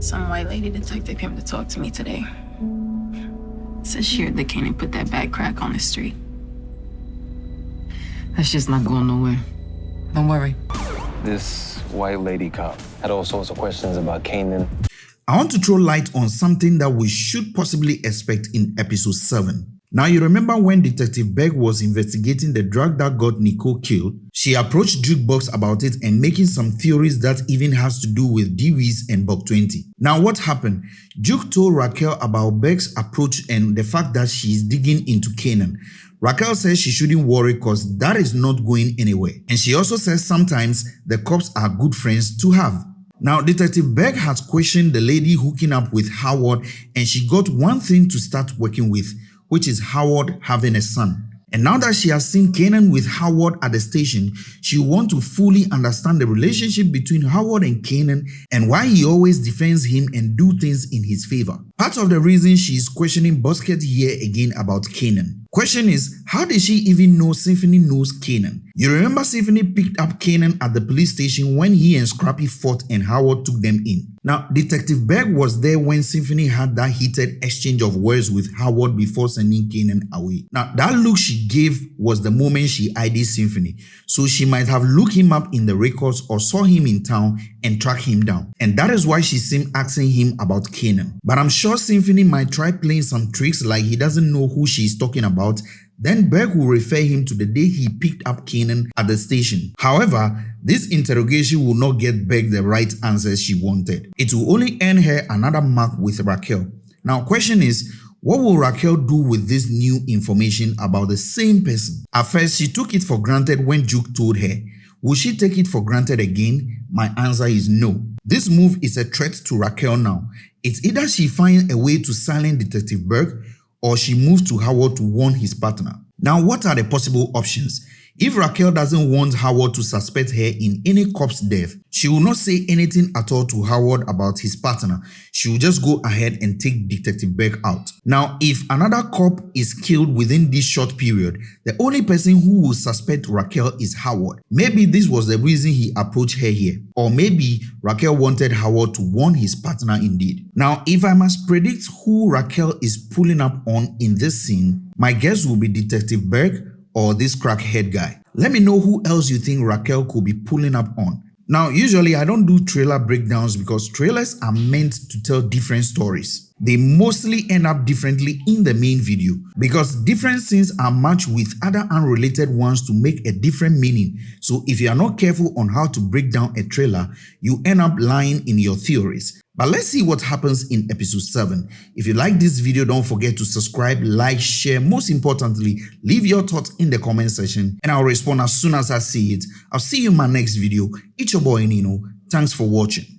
Some white lady detective came to talk to me today. Says she heard the Kanan put that bad crack on the street. That's just not going nowhere. Don't worry. This white lady cop had all sorts of questions about Kanan. I want to throw light on something that we should possibly expect in episode 7. Now you remember when Detective Beck was investigating the drug that got Nicole killed, she approached Jukebox about it and making some theories that even has to do with Dewey's and Buck 20. Now what happened? Juke told Raquel about Beck's approach and the fact that she is digging into Kanan. Raquel says she shouldn't worry cause that is not going anywhere. And she also says sometimes the cops are good friends to have. Now, Detective Beck has questioned the lady hooking up with Howard and she got one thing to start working with, which is Howard having a son. And now that she has seen Kanan with Howard at the station, she wants to fully understand the relationship between Howard and Kanan and why he always defends him and do things in his favor. Part of the reason she is questioning Busket here again about Kanan. Question is, how did she even know Symphony knows Kanan? You remember Symphony picked up Kanan at the police station when he and Scrappy fought and Howard took them in. Now, Detective Berg was there when Symphony had that heated exchange of words with Howard before sending Kanan away. Now, that look she gave was the moment she ID'd Symphony, so she might have looked him up in the records or saw him in town and tracked him down. And that is why she seemed asking him about Kanan. But I'm sure Symphony might try playing some tricks like he doesn't know who she's talking about then Berg will refer him to the day he picked up Kanan at the station. However, this interrogation will not get Berg the right answers she wanted. It will only earn her another mark with Raquel. Now question is, what will Raquel do with this new information about the same person? At first, she took it for granted when Juke told her. Will she take it for granted again? My answer is no. This move is a threat to Raquel now. It's either she finds a way to silence Detective Berg or she moves to Howard to warn his partner. Now, what are the possible options? If Raquel doesn't want Howard to suspect her in any cop's death, she will not say anything at all to Howard about his partner. She will just go ahead and take Detective Beck out. Now, if another cop is killed within this short period, the only person who will suspect Raquel is Howard. Maybe this was the reason he approached her here. Or maybe Raquel wanted Howard to warn his partner indeed. Now, if I must predict who Raquel is pulling up on in this scene, my guess will be Detective Berg or this crackhead guy. Let me know who else you think Raquel could be pulling up on. Now, usually I don't do trailer breakdowns because trailers are meant to tell different stories. They mostly end up differently in the main video because different scenes are matched with other unrelated ones to make a different meaning. So if you are not careful on how to break down a trailer, you end up lying in your theories. But let's see what happens in episode 7. If you like this video, don't forget to subscribe, like, share. Most importantly, leave your thoughts in the comment section and I'll respond as soon as I see it. I'll see you in my next video. It's your boy Nino. Thanks for watching.